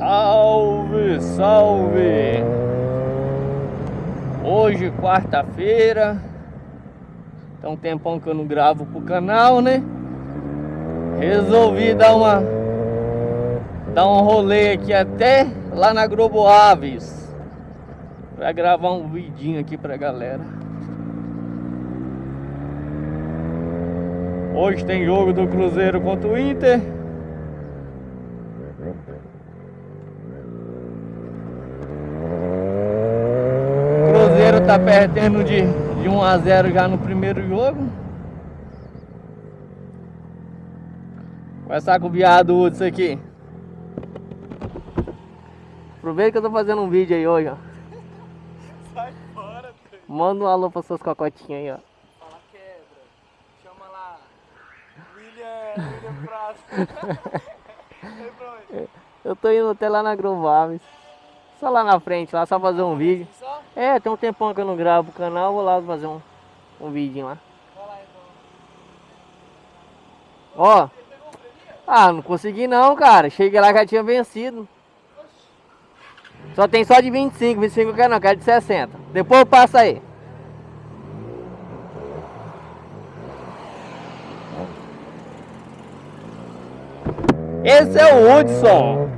Salve, salve! Hoje, quarta-feira, tem um tempão que eu não gravo pro canal, né? Resolvi dar uma dar um rolê aqui até lá na Globo Aves para gravar um vidinho aqui pra galera. Hoje tem jogo do Cruzeiro contra o Inter. Cruzeiro tá perdendo de, de 1 a 0 já no primeiro jogo. Começar com o viado Hudson aqui. Aproveita que eu tô fazendo um vídeo aí hoje, ó. Sai fora, doido. Manda um alô para suas cocotinhas aí, ó. Fala quebra. Chama lá. William, William pra onde? Eu tô indo até lá na Grovaves. Só lá na frente, lá só fazer um vídeo. É, tem um tempão que eu não gravo o canal, vou lá fazer um, um vídeo lá. Ó, ah, não consegui não, cara. Cheguei lá já tinha vencido. Só tem só de 25, 25 eu quero não, quero de 60. Depois passa aí. Esse é o Hudson.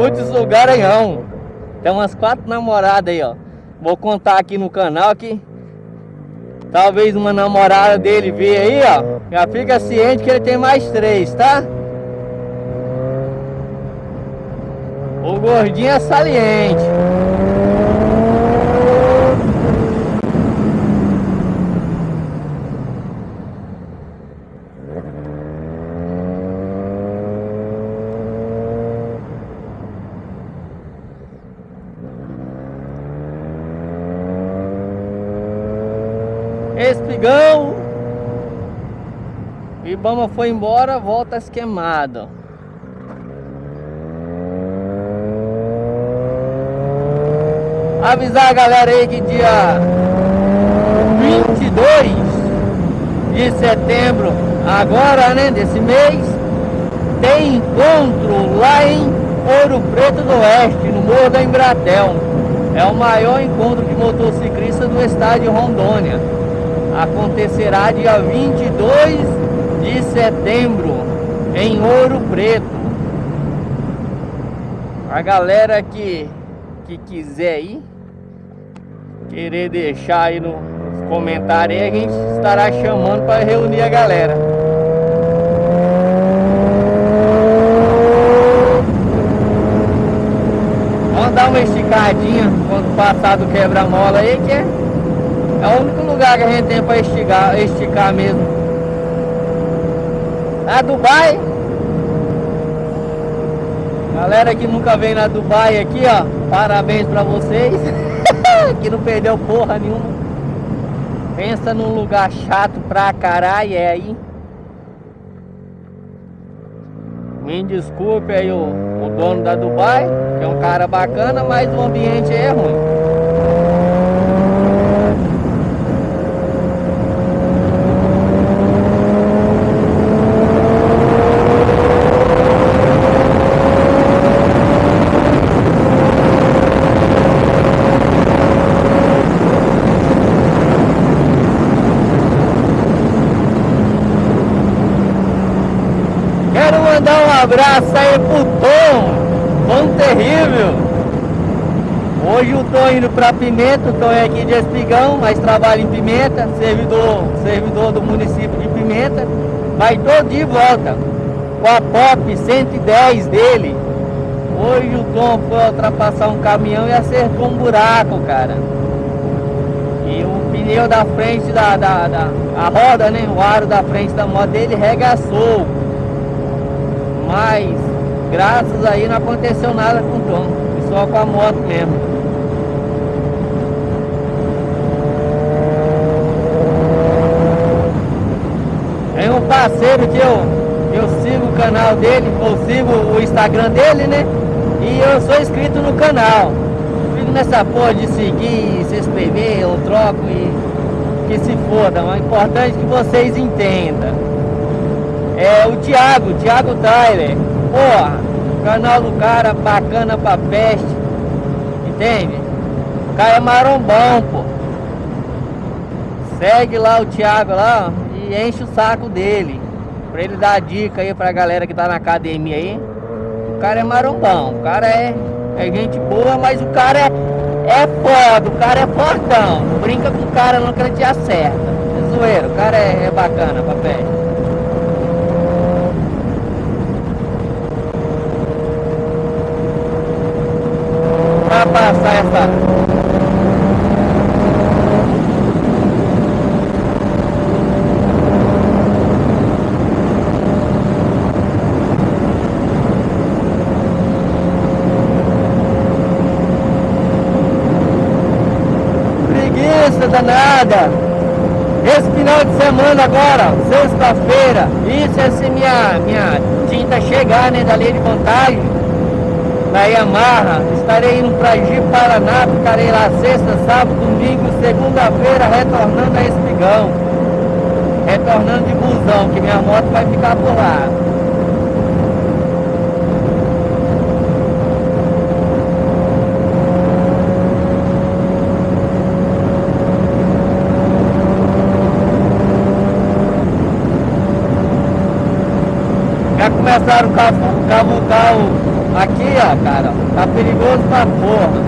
Hudson Garanhão. Tem umas quatro namoradas aí, ó. Vou contar aqui no canal que talvez uma namorada dele veja aí, ó. Já fica ciente que ele tem mais três, tá? O gordinho é saliente. Espigão. Ibama foi embora, volta esquemado. Avisar a galera aí que dia 22 de setembro, agora né, desse mês, tem encontro lá em Ouro Preto do Oeste, no Morro da Embratel. É o maior encontro de motociclistas do estado de Rondônia. Acontecerá dia 22 de setembro em Ouro Preto. A galera que, que quiser ir, querer deixar aí no- nos comentários a gente estará chamando para reunir a galera. Vamos dar uma esticadinha quando passar do quebra-mola aí, que é, é o único lugar que a gente tem para esticar, esticar mesmo. A Dubai. Galera que nunca veio na Dubai aqui, ó. Parabéns pra vocês. que não perdeu porra nenhuma. Pensa num lugar chato pra caralho, é aí. Me desculpe aí o, o dono da Dubai, que é um cara bacana, mas o ambiente é ruim. Quero mandar abraço aí pro Tom, Tom Terrível. Hoje eu tô indo pra Pimenta, o Tom é aqui de Espigão, mas trabalha em Pimenta, servidor, servidor do município de Pimenta. Vai todo de volta com a Pop 110 dele. Hoje o Tom foi ultrapassar um caminhão e acertou um buraco, cara. E o pneu da frente da, da, da a roda, né? O aro da frente da moto dele regaçou. Mas graças aí não aconteceu nada com o Tom, só com a moto mesmo. Tem um parceiro que eu, eu sigo o canal dele, eu sigo o Instagram dele, né? E eu sou inscrito no canal. Fico nessa porra de seguir, se inscrever, eu troco e que se foda, mas é importante que vocês entendam. É o Thiago, Thiago Tyler. Porra, canal do cara bacana pra peste. Entende? O cara é marombão, pô. Segue lá o Thiago lá e enche o saco dele. Pra ele dar dica aí pra galera que tá na academia aí. O cara é marombão, o cara é, é gente boa, mas o cara é, é foda, o cara é fortão. Brinca com o cara não que ele te acerta. É zoeiro, o cara é, é bacana pra passar essa preguiça danada. Esse final de semana agora, sexta-feira, isso é se minha, minha tinta chegar, né, da lei de vantagem, na Yamaha, estarei indo Ji Paraná, ficarei lá sexta, sábado, domingo, segunda-feira, retornando a Espigão. Retornando de busão, que minha moto vai ficar por lá. Já começaram a cavucar o... Aqui, ó, cara, tá perigoso pra porra.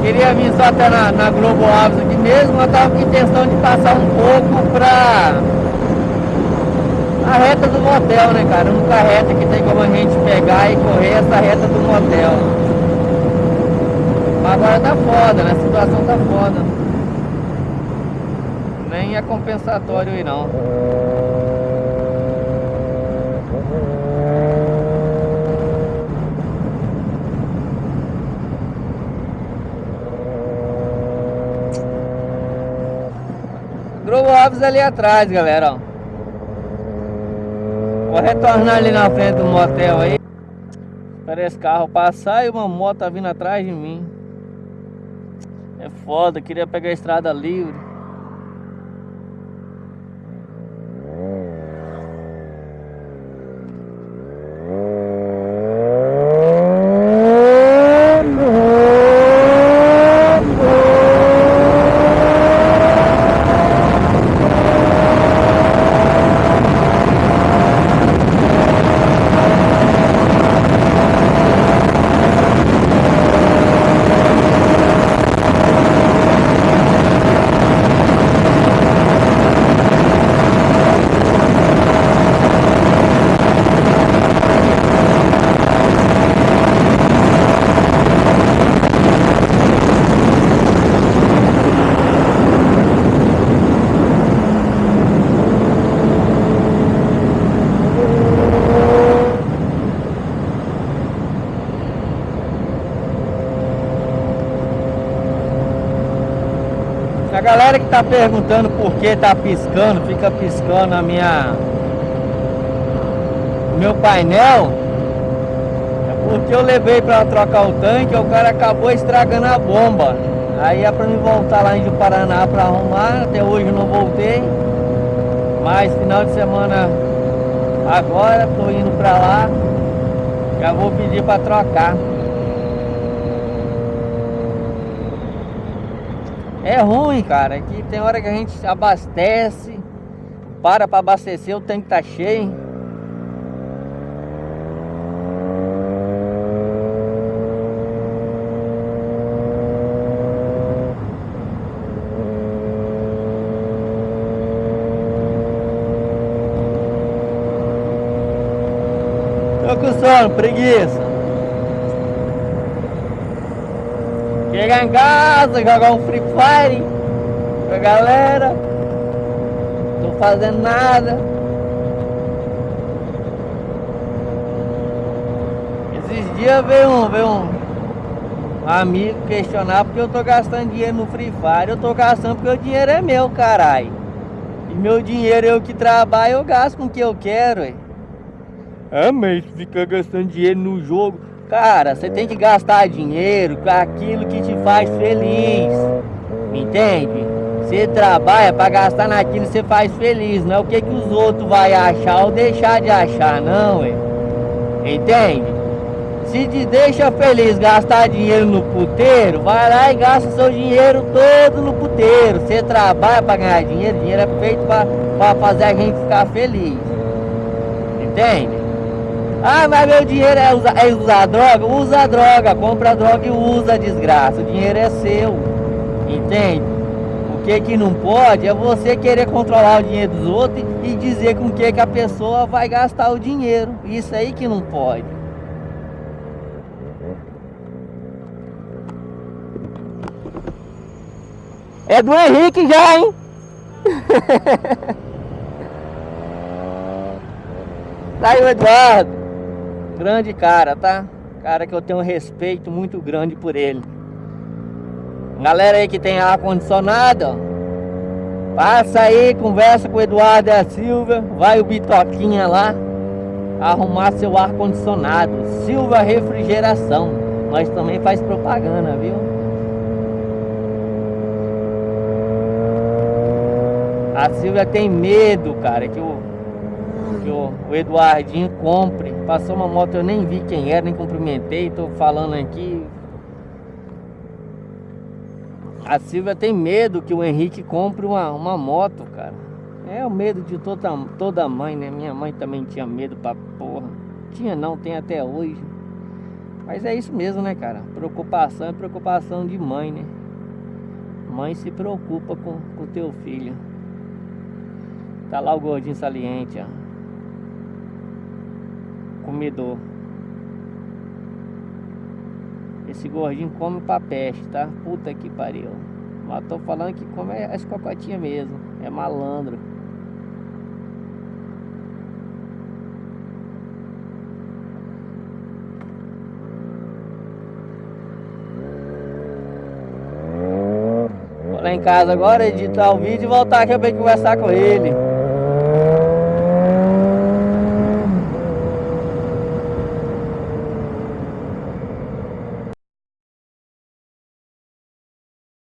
Queria vir só até na, na Globo Alves aqui mesmo, mas tava com intenção de passar um pouco pra... A reta do motel, né, cara? A única reta que tem como a gente pegar e correr essa reta do motel. Mas agora tá foda, né? A situação tá foda nem é compensatório aí não. Alves ali atrás, galera, ó. Vou retornar ali na frente do motel aí. Espera esse carro passar e uma moto tá vindo atrás de mim. É foda, queria pegar a estrada livre. galera que tá perguntando por que tá piscando, fica piscando na minha meu painel, é porque eu levei para trocar o tanque, o cara acabou estragando a bomba. Aí é para me voltar lá em Paraná para arrumar, até hoje não voltei. Mas final de semana agora tô indo para lá. Já vou pedir para trocar. É ruim, cara, que tem hora que a gente abastece, para para abastecer, o tanque tá cheio. Tô com sono, preguiça. Chegar em casa, jogar um Free Fire com a galera. Tô fazendo nada. Esses dias veio um, veio um amigo questionar porque eu tô gastando dinheiro no Free Fire. Eu tô gastando porque o dinheiro é meu, caralho. E meu dinheiro eu que trabalho, eu gasto com o que eu quero, ué. Ah, mas fica gastando dinheiro no jogo. Cara, você tem que gastar dinheiro com aquilo que te faz feliz. Entende? Você trabalha para gastar naquilo que você faz feliz, não é o que, que os outros vão achar ou deixar de achar, não, ué. Entende? Se te deixa feliz gastar dinheiro no puteiro, vai lá e gasta seu dinheiro todo no puteiro. Você trabalha para ganhar dinheiro, dinheiro é feito para fazer a gente ficar feliz. Entende? Ah, mas meu dinheiro é usar, é usar droga? Usa droga, compra droga e usa desgraça. O dinheiro é seu. Entende? O que que não pode é você querer controlar o dinheiro dos outros e dizer com que que a pessoa vai gastar o dinheiro. Isso aí que não pode. É do Henrique já, hein? tá aí o Eduardo. Grande cara, tá? Cara que eu tenho um respeito muito grande por ele. Galera aí que tem ar-condicionado, passa aí, conversa com o Eduardo da Silva, vai o Bitoquinha lá, arrumar seu ar-condicionado. Silva Refrigeração, nós também faz propaganda, viu? A Silvia tem medo, cara, que o, que o, o Eduardinho compre. Passou uma moto, eu nem vi quem era, nem cumprimentei, tô falando aqui. A Silvia tem medo que o Henrique compre uma, uma moto, cara. É o medo de toda, toda mãe, né? Minha mãe também tinha medo pra porra. Tinha não, tem até hoje. Mas é isso mesmo, né, cara? Preocupação é preocupação de mãe, né? Mãe se preocupa com o teu filho. Tá lá o gordinho saliente, ó. Comedor. Esse gordinho come pra peste, tá? Puta que pariu. Mas tô falando que come as cocotinhas mesmo. É malandro. Vou lá em casa agora, editar o vídeo e voltar aqui pra conversar com ele.